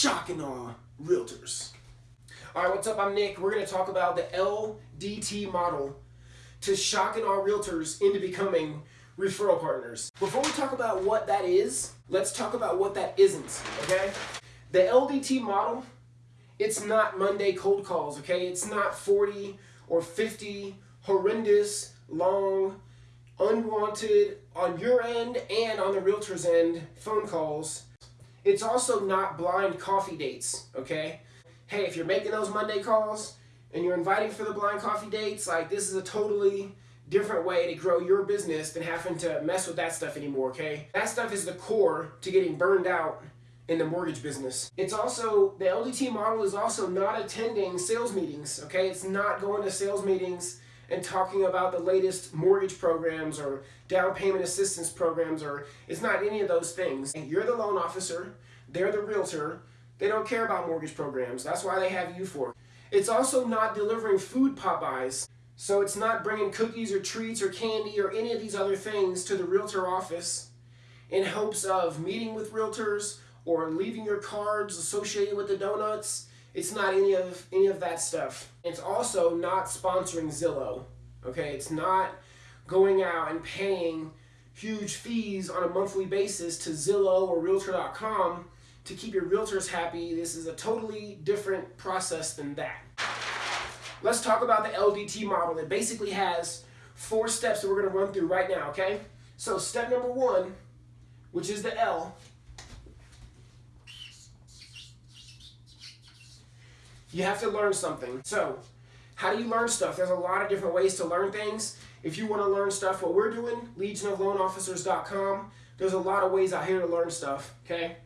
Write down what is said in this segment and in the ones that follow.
shocking awe realtors. All right, what's up? I'm Nick. We're going to talk about the LDT model to shock and awe realtors into becoming referral partners. Before we talk about what that is, let's talk about what that isn't, okay? The LDT model, it's not Monday cold calls, okay? It's not 40 or 50 horrendous, long, unwanted on your end and on the realtor's end phone calls. It's also not blind coffee dates, okay? Hey, if you're making those Monday calls and you're inviting for the blind coffee dates, like this is a totally different way to grow your business than having to mess with that stuff anymore, okay? That stuff is the core to getting burned out in the mortgage business. It's also, the LDT model is also not attending sales meetings, okay? It's not going to sales meetings and talking about the latest mortgage programs or down payment assistance programs or it's not any of those things. And you're the loan officer, they're the realtor, they don't care about mortgage programs. That's why they have you for. It's also not delivering food pop-bys. So it's not bringing cookies or treats or candy or any of these other things to the realtor office in hopes of meeting with realtors or leaving your cards associated with the donuts it's not any of any of that stuff. It's also not sponsoring Zillow. Okay, it's not going out and paying huge fees on a monthly basis to Zillow or Realtor.com to keep your realtors happy. This is a totally different process than that. Let's talk about the LDT model. It basically has four steps that we're going to run through right now, okay? So step number one, which is the L, You have to learn something. So, how do you learn stuff? There's a lot of different ways to learn things. If you want to learn stuff, what we're doing, legionofloanofficers.com, there's a lot of ways out here to learn stuff, okay?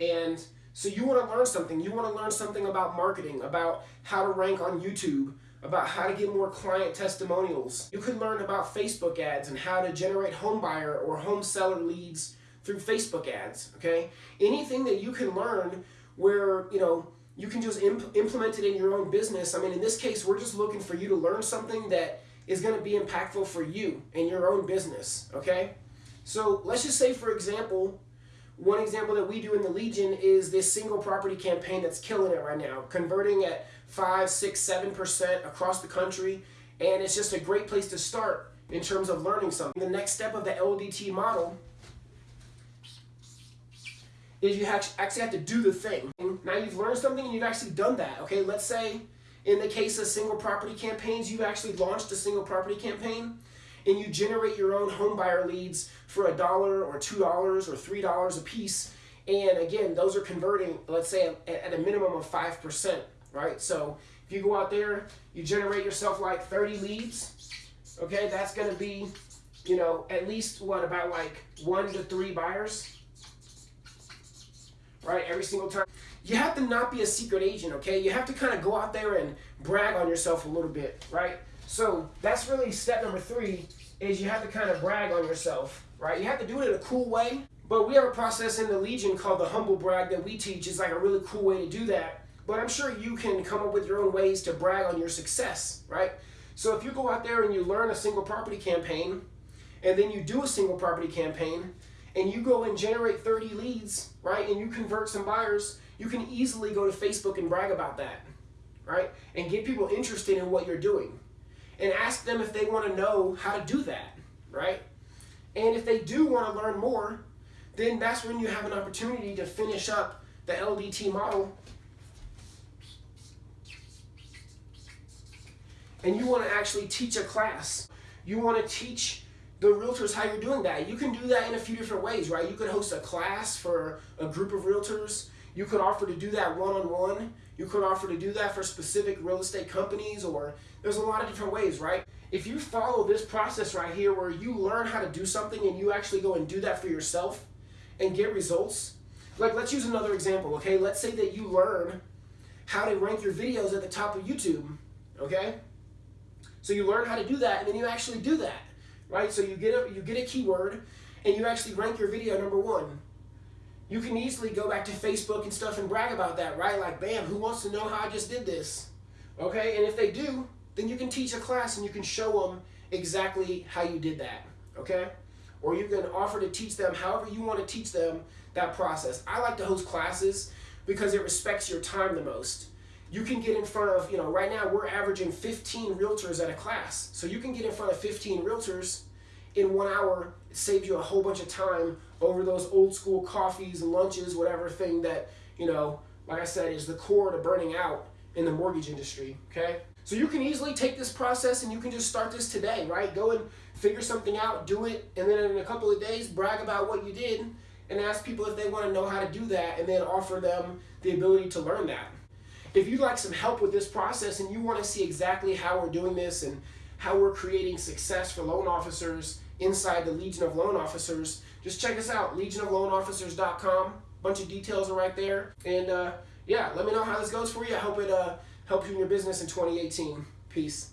And so you want to learn something. You want to learn something about marketing, about how to rank on YouTube, about how to get more client testimonials. You could learn about Facebook ads and how to generate home buyer or home seller leads through Facebook ads, okay? Anything that you can learn where, you know, you can just imp implement it in your own business. I mean, in this case, we're just looking for you to learn something that is going to be impactful for you and your own business, okay? So let's just say, for example, one example that we do in the Legion is this single property campaign that's killing it right now, converting at 5, 6, 7% across the country, and it's just a great place to start in terms of learning something. The next step of the LDT model is you actually have to do the thing. Now you've learned something and you've actually done that. Okay, let's say in the case of single property campaigns, you've actually launched a single property campaign and you generate your own home buyer leads for a dollar or two dollars or three dollars a piece. And again, those are converting, let's say at a minimum of 5%, right? So if you go out there, you generate yourself like 30 leads, okay, that's gonna be, you know, at least what, about like one to three buyers, right? Every single time. You have to not be a secret agent, okay? You have to kind of go out there and brag on yourself a little bit, right? So that's really step number three is you have to kind of brag on yourself, right? You have to do it in a cool way. But we have a process in the Legion called the humble brag that we teach. It's like a really cool way to do that. But I'm sure you can come up with your own ways to brag on your success, right? So if you go out there and you learn a single property campaign, and then you do a single property campaign, and you go and generate 30 leads, right, and you convert some buyers, you can easily go to Facebook and brag about that, right, and get people interested in what you're doing. And ask them if they want to know how to do that, right? And if they do want to learn more, then that's when you have an opportunity to finish up the LDT model. And you want to actually teach a class. You want to teach the realtors how you're doing that. You can do that in a few different ways, right? You could host a class for a group of realtors. You could offer to do that one-on-one. -on -one. You could offer to do that for specific real estate companies or there's a lot of different ways, right? If you follow this process right here where you learn how to do something and you actually go and do that for yourself and get results, like let's use another example, okay? Let's say that you learn how to rank your videos at the top of YouTube, okay? So you learn how to do that and then you actually do that right? So you get a you get a keyword and you actually rank your video number one. You can easily go back to Facebook and stuff and brag about that, right? Like, bam, who wants to know how I just did this? Okay, and if they do, then you can teach a class and you can show them exactly how you did that, okay? Or you can offer to teach them however you want to teach them that process. I like to host classes because it respects your time the most. You can get in front of, you know, right now we're averaging 15 realtors at a class. So you can get in front of 15 realtors in one hour. It saves you a whole bunch of time over those old school coffees, and lunches, whatever thing that, you know, like I said, is the core to burning out in the mortgage industry, okay? So you can easily take this process and you can just start this today, right? Go and figure something out, do it, and then in a couple of days, brag about what you did and ask people if they want to know how to do that and then offer them the ability to learn that. If you'd like some help with this process and you want to see exactly how we're doing this and how we're creating success for loan officers inside the Legion of Loan Officers, just check us out, legionofloanofficers.com. Bunch of details are right there. And uh, yeah, let me know how this goes for you. I hope it uh, helps you in your business in 2018. Peace.